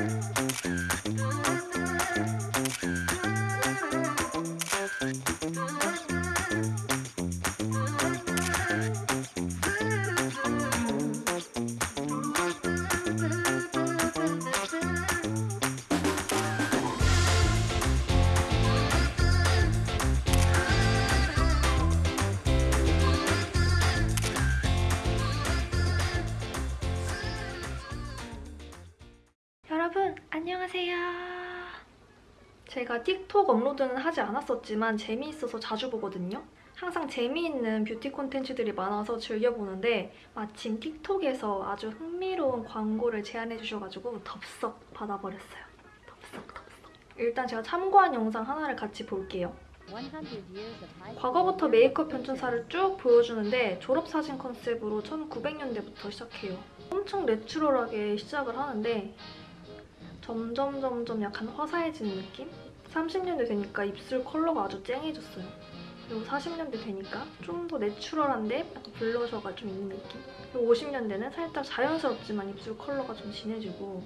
여 제가 틱톡 업로드는 하지 않았었지만 재미있어서 자주 보거든요. 항상 재미있는 뷰티 콘텐츠들이 많아서 즐겨보는데 마침 틱톡에서 아주 흥미로운 광고를 제안해 주셔가지고 덥석 받아버렸어요. 덥석 덥석. 일단 제가 참고한 영상 하나를 같이 볼게요. 과거부터 메이크업 변천사를 쭉 보여주는데 졸업사진 컨셉으로 1900년대부터 시작해요. 엄청 내추럴하게 시작을 하는데 점점 점점 약간 화사해지는 느낌? 30년대 되니까 입술 컬러가 아주 쨍해졌어요. 그리고 40년대 되니까 좀 더 내추럴한데 약간 블러셔가 좀 있는 느낌? 그리고 50년대는 살짝 자연스럽지만 입술 컬러가 좀 진해지고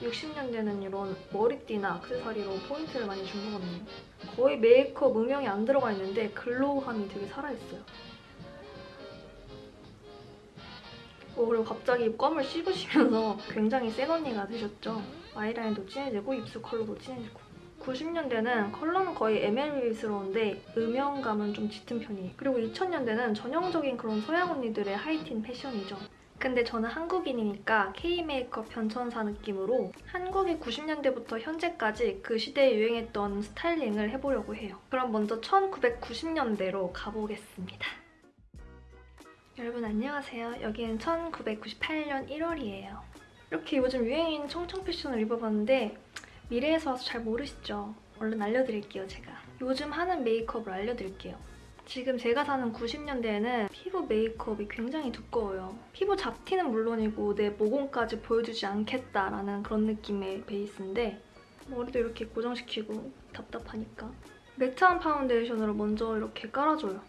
60년대는 이런 머리띠나 액세서리로 포인트를 많이 준 거거든요. 거의 메이크업 음영이 안 들어가 있는데 glow함이 되게 살아있어요. 어, 그리고 갑자기 껌을 씹으시면서 굉장히 센 언니가 되셨죠. 아이라인도 진해지고 입술 컬러도 진해지고 90년대는 컬러는 거의 MLB스러운데 음영감은 좀 짙은 편이에요. 그리고 2000년대는 전형적인 그런 서양 언니들의 하이틴 패션이죠. 근데 저는 한국인이니까 K-메이크업 변천사 느낌으로 한국이 90년대부터 현재까지 그 시대에 유행했던 스타일링을 해보려고 해요. 그럼 먼저 1990년대로 가보겠습니다. 여러분 안녕하세요. 여기는 1998년 1월이에요. 이렇게 요즘 유행인 청청 패션을 입어봤는데 미래에서 와서 잘 모르시죠? 얼른 알려드릴게요, 제가. 요즘 하는 메이크업을 알려드릴게요. 지금 제가 사는 90년대에는 피부 메이크업이 굉장히 두꺼워요. 피부 잡티는 물론이고 내 모공까지 보여주지 않겠다라는 그런 느낌의 베이스인데 머리도 이렇게 고정시키고 답답하니까 매트한 파운데이션으로 먼저 이렇게 깔아줘요.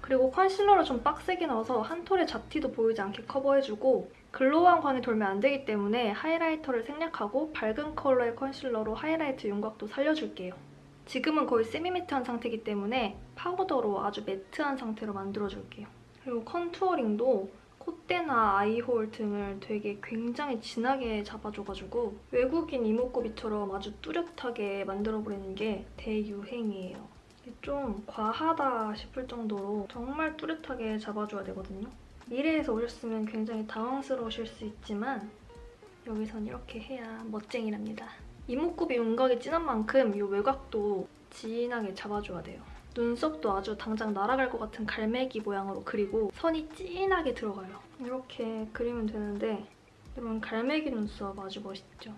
그리고 컨실러를 좀 빡세게 넣어서 한 톨의 잡티도 보이지 않게 커버해주고 glow한 광이 돌면 안 되기 때문에 하이라이터를 생략하고 밝은 컬러의 컨실러로 하이라이트 윤곽도 살려줄게요. 지금은 거의 세미매트한 상태이기 때문에 파우더로 아주 매트한 상태로 만들어줄게요. 그리고 컨투어링도 콧대나 아이홀 등을 되게 굉장히 진하게 잡아줘가지고 외국인 이목구비처럼 아주 뚜렷하게 만들어버리는 게 대유행이에요. 좀 과하다 싶을 정도로 정말 뚜렷하게 잡아줘야 되거든요. 미래에서 오셨으면 굉장히 당황스러우실 수 있지만 여기선 이렇게 해야 멋쟁이랍니다. 이목구비 윤곽이 진한 만큼 이 외곽도 진하게 잡아줘야 돼요. 눈썹도 아주 당장 날아갈 것 같은 갈매기 모양으로 그리고 선이 진하게 들어가요. 이렇게 그리면 되는데 여러분 갈매기 눈썹 아주 멋있죠?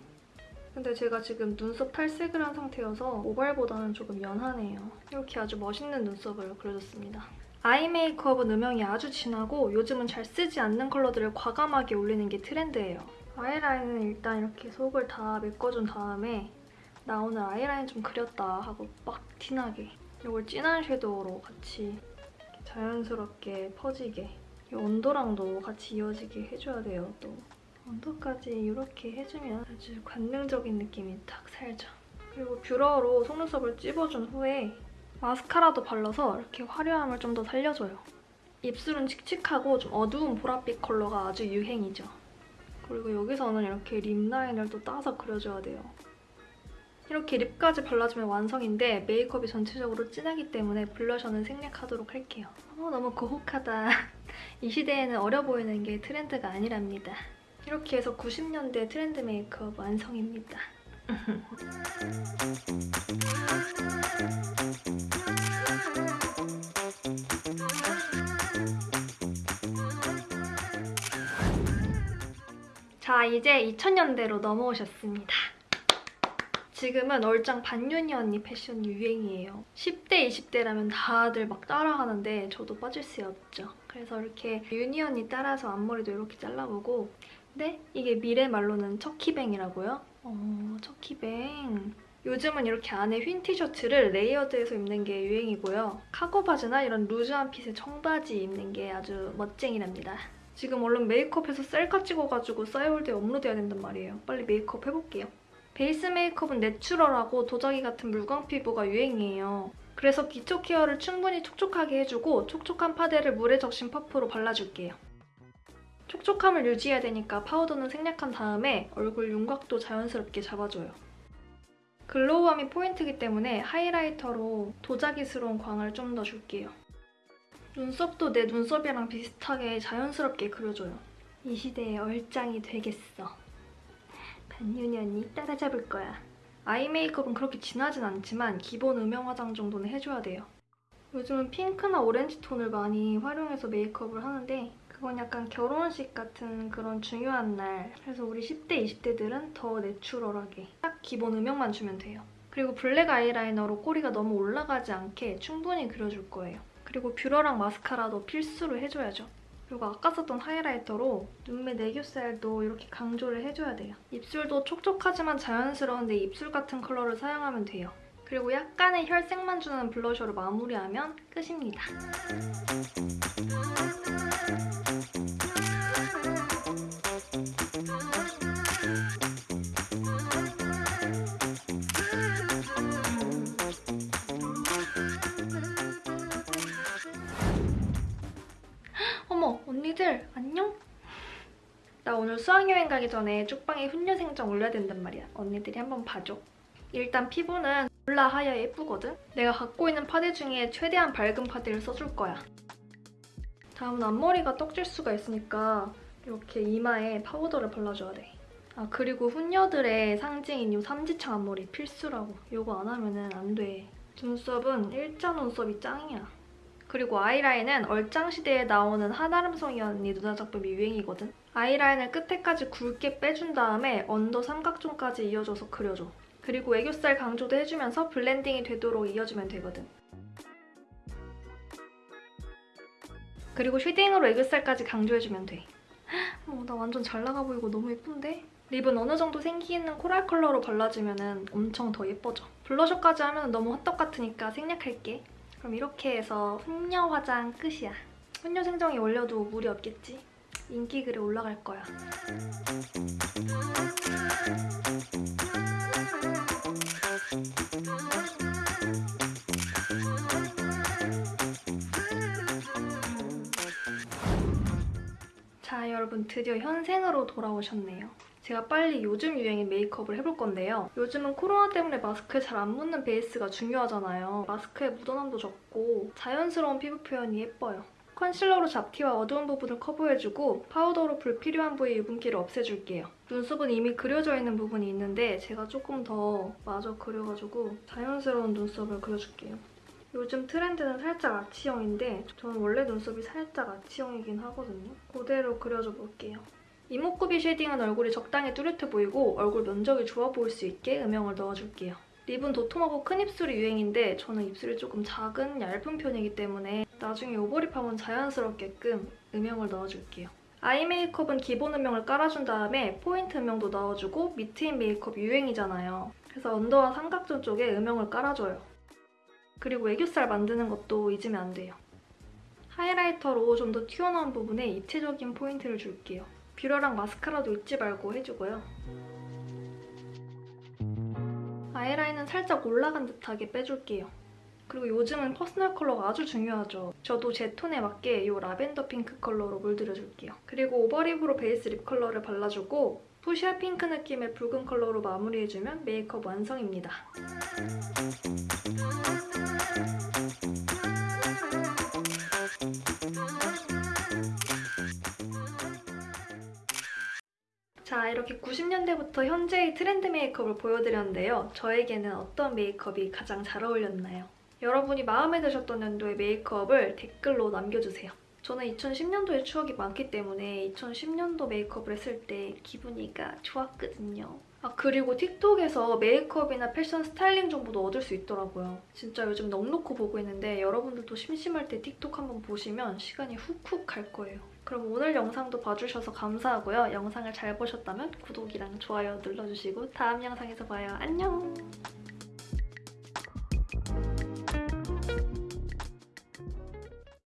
근데 제가 지금 눈썹 탈색을 한 상태여서 모발보다는 조금 연하네요. 이렇게 아주 멋있는 눈썹을 그려줬습니다. 아이 메이크업은 음영이 아주 진하고 요즘은 잘 쓰지 않는 컬러들을 과감하게 올리는 게 트렌드예요. 아이라인은 일단 이렇게 속을 다 메꿔준 다음에 나 오늘 아이라인 좀 그렸다 하고 빡 티나게 이걸 진한 섀도우로 같이 자연스럽게 퍼지게 이 온도랑도 같이 이어지게 해줘야 돼요, 또. 언더까지 이렇게 해주면 아주 관능적인 느낌이 딱 살죠. 그리고 뷰러로 속눈썹을 찝어준 후에 마스카라도 발라서 이렇게 화려함을 좀 더 살려줘요. 입술은 칙칙하고 좀 어두운 보랏빛 컬러가 아주 유행이죠. 그리고 여기서는 이렇게 립 라인을 또 따서 그려줘야 돼요. 이렇게 립까지 발라주면 완성인데 메이크업이 전체적으로 진하기 때문에 블러셔는 생략하도록 할게요. 어, 너무 고혹하다. 이 시대에는 어려 보이는 게 트렌드가 아니랍니다. 이렇게 해서 90년대 트렌드 메이크업 완성입니다. 자, 이제 2000년대로 넘어오셨습니다. 지금은 얼짱 반윤이 언니 패션이 유행이에요. 10대, 20대라면 다들 막 따라하는데 저도 빠질 수 없죠. 그래서 이렇게 유니 언니 따라서 앞머리도 이렇게 잘라보고 근데 이게 미래 말로는 처피뱅이라고요? 어, 처피뱅. 요즘은 이렇게 안에 흰 티셔츠를 레이어드해서 입는 게 유행이고요. 카고 바지나 이런 루즈한 핏의 청바지 입는 게 아주 멋쟁이랍니다. 지금 얼른 메이크업해서 셀카 찍어가지고 싸이월드에 업로드해야 된단 말이에요. 빨리 메이크업 해볼게요. 베이스 메이크업은 내추럴하고 도자기 같은 물광 피부가 유행이에요. 그래서 기초 케어를 충분히 촉촉하게 해주고 촉촉한 파데를 물에 적신 퍼프로 발라줄게요. 촉촉함을 유지해야 되니까 파우더는 생략한 다음에 얼굴 윤곽도 자연스럽게 잡아줘요. 글로우함이 포인트이기 때문에 하이라이터로 도자기스러운 광을 좀 더 줄게요. 눈썹도 내 눈썹이랑 비슷하게 자연스럽게 그려줘요. 이 시대의 얼짱이 되겠어. 반윤이 언니 따라잡을 거야. 아이 메이크업은 그렇게 진하진 않지만 기본 음영 화장 정도는 해줘야 돼요. 요즘은 핑크나 오렌지 톤을 많이 활용해서 메이크업을 하는데 그건 약간 결혼식 같은 그런 중요한 날 그래서 우리 10대, 20대들은 더 내추럴하게 딱 기본 음영만 주면 돼요. 그리고 블랙 아이라이너로 꼬리가 너무 올라가지 않게 충분히 그려줄 거예요. 그리고 뷰러랑 마스카라도 필수로 해줘야죠. 그리고 아까 썼던 하이라이터로 눈매 애교살도 이렇게 강조를 해줘야 돼요. 입술도 촉촉하지만 자연스러운데 입술 같은 컬러를 사용하면 돼요. 그리고 약간의 혈색만 주는 블러셔로 마무리하면 끝입니다. 오늘 수학여행 가기 전에 쪽방에 훈녀 생정 올려야 된단 말이야. 언니들이 한번 봐줘. 일단 피부는 몰라 하얘야 예쁘거든? 내가 갖고 있는 파데 중에 최대한 밝은 파데를 써줄 거야. 다음은 앞머리가 떡질 수가 있으니까 이렇게 이마에 파우더를 발라줘야 돼. 아 그리고 훈녀들의 상징인 이 삼지창 앞머리 필수라고. 이거 안 하면은 안 돼. 눈썹은 일자 눈썹이 짱이야. 그리고 아이라인은 얼짱시대에 나오는 한아름송이 언니 누나 작품이 유행이거든. 아이라인을 끝에까지 굵게 빼준 다음에 언더 삼각존까지 이어줘서 그려줘. 그리고 애교살 강조도 해주면서 블렌딩이 되도록 이어주면 되거든. 그리고 쉐딩으로 애교살까지 강조해주면 돼. 어, 나 완전 잘 나가 보이고 너무 예쁜데? 립은 어느 정도 생기 있는 코랄 컬러로 발라주면 엄청 더 예뻐져. 블러셔까지 하면 너무 헛떡 같으니까 생략할게. 그럼 이렇게 해서 훈녀 화장 끝이야. 훈녀 생정에 올려도 무리 없겠지? 인기 글에 올라갈 거야. 자 여러분 드디어 현생으로 돌아오셨네요. 제가 빨리 요즘 유행의 메이크업을 해볼 건데요. 요즘은 코로나 때문에 마스크에 잘 안 묻는 베이스가 중요하잖아요. 마스크에 묻어남도 적고 자연스러운 피부 표현이 예뻐요. 컨실러로 잡티와 어두운 부분을 커버해주고 파우더로 불필요한 부위 유분기를 없애줄게요. 눈썹은 이미 그려져 있는 부분이 있는데 제가 조금 더 마저 그려가지고 자연스러운 눈썹을 그려줄게요. 요즘 트렌드는 살짝 아치형인데 저는 원래 눈썹이 살짝 아치형이긴 하거든요. 그대로 그려줘 볼게요. 이목구비 쉐딩은 얼굴이 적당히 뚜렷해 보이고 얼굴 면적이 좁아 보일 수 있게 음영을 넣어줄게요. 립은 도톰하고 큰 입술이 유행인데 저는 입술이 조금 작은 얇은 편이기 때문에 나중에 오버립하면 자연스럽게끔 음영을 넣어줄게요. 아이 메이크업은 기본 음영을 깔아준 다음에 포인트 음영도 넣어주고 밑트임 메이크업 유행이잖아요. 그래서 언더와 삼각존 쪽에 음영을 깔아줘요. 그리고 애교살 만드는 것도 잊으면 안 돼요. 하이라이터로 좀 더 튀어나온 부분에 입체적인 포인트를 줄게요. 뷰러랑 마스카라도 잊지 말고 해주고요. 아이라인은 살짝 올라간 듯하게 빼줄게요. 그리고 요즘은 퍼스널 컬러가 아주 중요하죠. 저도 제 톤에 맞게 이 라벤더 핑크 컬러로 물들여줄게요. 그리고 오버립으로 베이스 립 컬러를 발라주고 푸시아 핑크 느낌의 붉은 컬러로 마무리해주면 메이크업 완성입니다. 90년대부터 현재의 트렌드 메이크업을 보여드렸는데요. 저에게는 어떤 메이크업이 가장 잘 어울렸나요? 여러분이 마음에 드셨던 연도의 메이크업을 댓글로 남겨주세요. 저는 2010년도의 추억이 많기 때문에 2010년도 메이크업을 했을 때 기분이가 좋았거든요. 아 그리고 틱톡에서 메이크업이나 패션 스타일링 정보도 얻을 수 있더라고요. 진짜 요즘 넋 놓고 보고 있는데 여러분들도 심심할 때 틱톡 한번 보시면 시간이 훅훅 갈 거예요. 그럼 오늘 영상도 봐주셔서 감사하고요. 영상을 잘 보셨다면 구독이랑 좋아요 눌러주시고 다음 영상에서 봐요. 안녕!